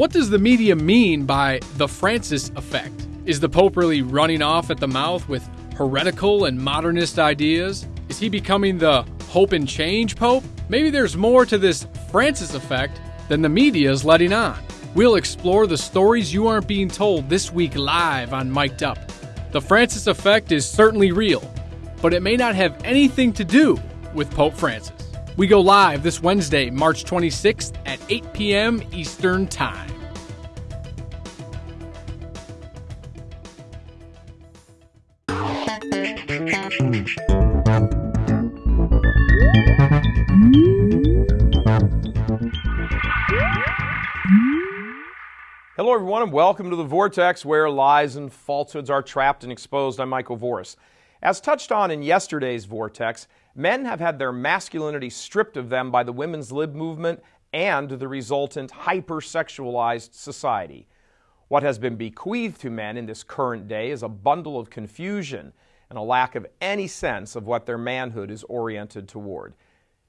What does the media mean by the Francis effect? Is the Pope really running off at the mouth with heretical and modernist ideas? Is he becoming the hope and change Pope? Maybe there's more to this Francis effect than the media is letting on. We'll explore the stories you aren't being told this week live on Mic'd Up. The Francis effect is certainly real, but it may not have anything to do with Pope Francis. We go live this Wednesday, March 26th at 8 p.m. Eastern Time. Hello, everyone, and welcome to the Vortex, where lies and falsehoods are trapped and exposed. I'm Michael Voris. As touched on in yesterday's Vortex, men have had their masculinity stripped of them by the women's lib movement and the resultant hypersexualized society. What has been bequeathed to men in this current day is a bundle of confusion and a lack of any sense of what their manhood is oriented toward.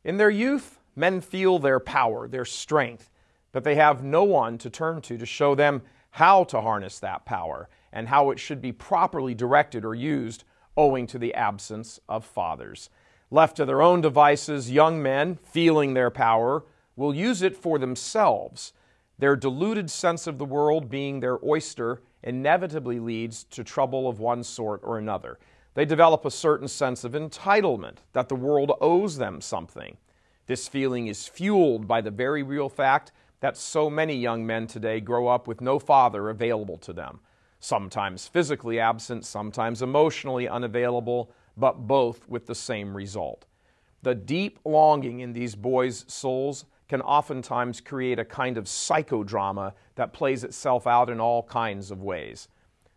In their youth, men feel their power, their strength but they have no one to turn to to show them how to harness that power and how it should be properly directed or used owing to the absence of fathers. Left to their own devices, young men, feeling their power, will use it for themselves. Their deluded sense of the world being their oyster inevitably leads to trouble of one sort or another. They develop a certain sense of entitlement that the world owes them something. This feeling is fueled by the very real fact that so many young men today grow up with no father available to them, sometimes physically absent, sometimes emotionally unavailable, but both with the same result. The deep longing in these boys' souls can oftentimes create a kind of psychodrama that plays itself out in all kinds of ways.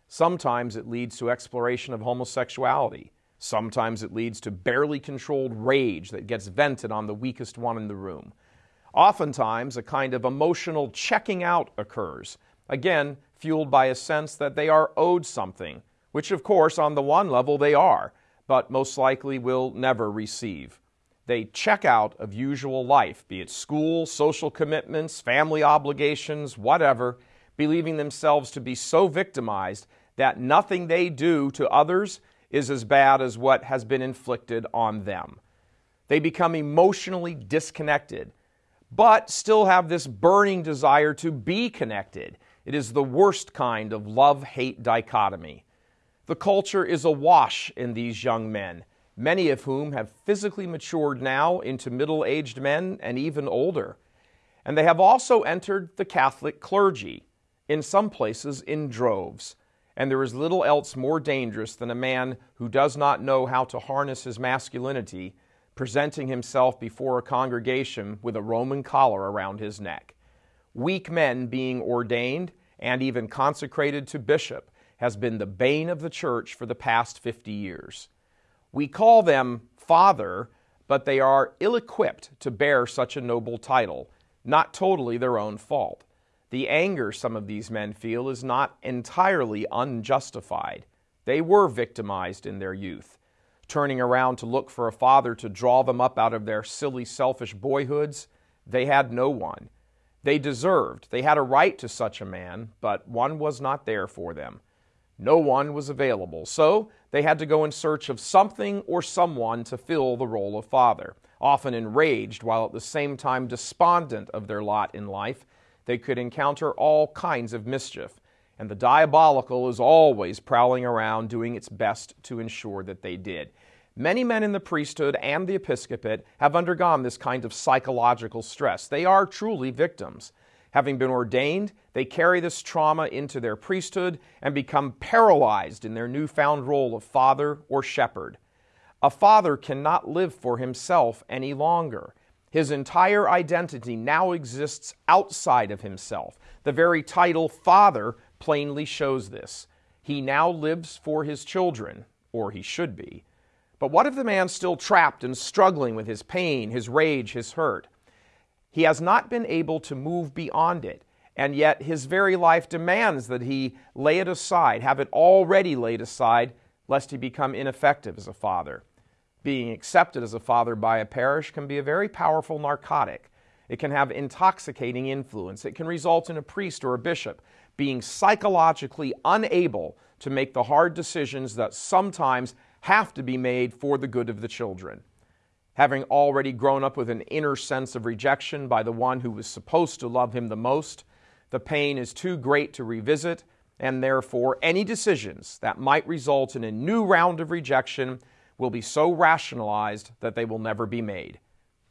Sometimes it leads to exploration of homosexuality. Sometimes it leads to barely controlled rage that gets vented on the weakest one in the room. Oftentimes, a kind of emotional checking out occurs, again, fueled by a sense that they are owed something, which, of course, on the one level they are, but most likely will never receive. They check out of usual life, be it school, social commitments, family obligations, whatever, believing themselves to be so victimized that nothing they do to others is as bad as what has been inflicted on them. They become emotionally disconnected but still have this burning desire to be connected. It is the worst kind of love hate dichotomy. The culture is awash in these young men, many of whom have physically matured now into middle aged men and even older. And they have also entered the Catholic clergy, in some places in droves. And there is little else more dangerous than a man who does not know how to harness his masculinity presenting himself before a congregation with a Roman collar around his neck. Weak men being ordained and even consecrated to bishop has been the bane of the church for the past 50 years. We call them father, but they are ill equipped to bear such a noble title, not totally their own fault. The anger some of these men feel is not entirely unjustified. They were victimized in their youth turning around to look for a father to draw them up out of their silly, selfish boyhoods, they had no one. They deserved, they had a right to such a man, but one was not there for them. No one was available, so they had to go in search of something or someone to fill the role of father. Often enraged, while at the same time despondent of their lot in life, they could encounter all kinds of mischief, and the diabolical is always prowling around doing its best to ensure that they did. Many men in the priesthood and the episcopate have undergone this kind of psychological stress. They are truly victims. Having been ordained, they carry this trauma into their priesthood and become paralyzed in their newfound role of father or shepherd. A father cannot live for himself any longer. His entire identity now exists outside of himself. The very title father plainly shows this. He now lives for his children, or he should be. But what if the man's still trapped and struggling with his pain, his rage, his hurt? He has not been able to move beyond it, and yet his very life demands that he lay it aside, have it already laid aside, lest he become ineffective as a father. Being accepted as a father by a parish can be a very powerful narcotic. It can have intoxicating influence. It can result in a priest or a bishop being psychologically unable to make the hard decisions that sometimes have to be made for the good of the children. Having already grown up with an inner sense of rejection by the one who was supposed to love him the most, the pain is too great to revisit, and therefore any decisions that might result in a new round of rejection will be so rationalized that they will never be made.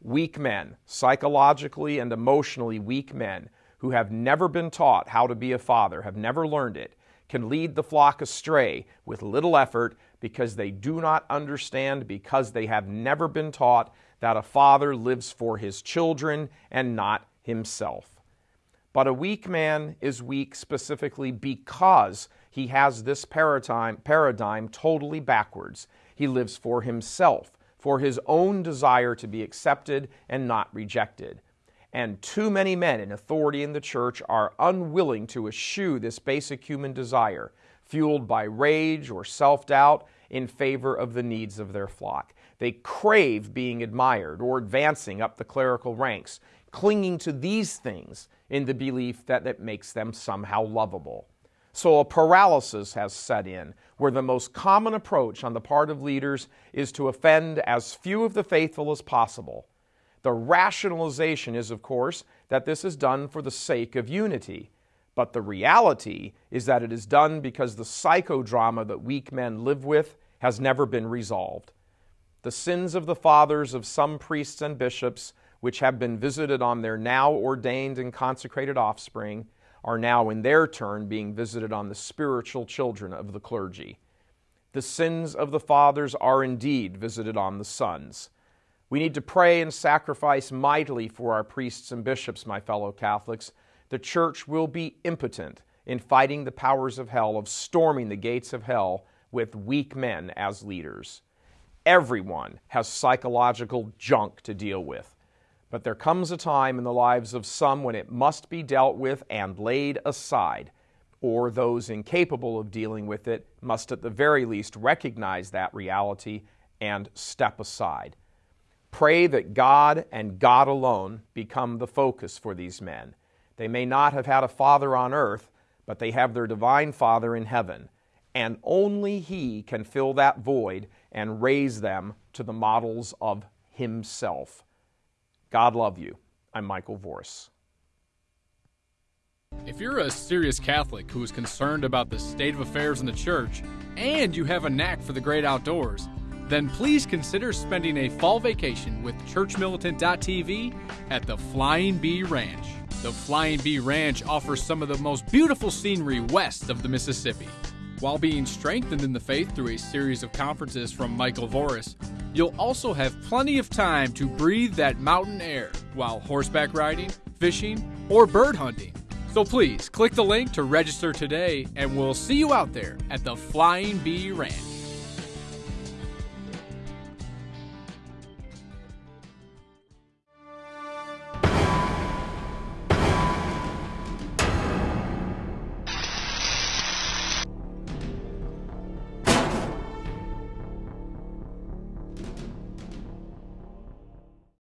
Weak men, psychologically and emotionally weak men, who have never been taught how to be a father, have never learned it, can lead the flock astray with little effort because they do not understand, because they have never been taught that a father lives for his children and not himself. But a weak man is weak specifically because he has this paradigm, paradigm totally backwards. He lives for himself, for his own desire to be accepted and not rejected. And too many men in authority in the church are unwilling to eschew this basic human desire, fueled by rage or self doubt, in favor of the needs of their flock. They crave being admired or advancing up the clerical ranks, clinging to these things in the belief that it makes them somehow lovable. So a paralysis has set in, where the most common approach on the part of leaders is to offend as few of the faithful as possible the rationalization is, of course, that this is done for the sake of unity. But the reality is that it is done because the psychodrama that weak men live with has never been resolved. The sins of the fathers of some priests and bishops, which have been visited on their now ordained and consecrated offspring, are now in their turn being visited on the spiritual children of the clergy. The sins of the fathers are indeed visited on the sons. We need to pray and sacrifice mightily for our priests and bishops, my fellow Catholics. The church will be impotent in fighting the powers of hell, of storming the gates of hell with weak men as leaders. Everyone has psychological junk to deal with. But there comes a time in the lives of some when it must be dealt with and laid aside, or those incapable of dealing with it must at the very least recognize that reality and step aside. Pray that God and God alone become the focus for these men. They may not have had a father on earth, but they have their divine Father in heaven, and only He can fill that void and raise them to the models of Himself. God love you. I'm Michael Voris. If you're a serious Catholic who is concerned about the state of affairs in the church, and you have a knack for the great outdoors, then please consider spending a fall vacation with churchmilitant.tv at the Flying B Ranch. The Flying B Ranch offers some of the most beautiful scenery west of the Mississippi. While being strengthened in the faith through a series of conferences from Michael Voris, you'll also have plenty of time to breathe that mountain air while horseback riding, fishing, or bird hunting. So please click the link to register today, and we'll see you out there at the Flying B Ranch.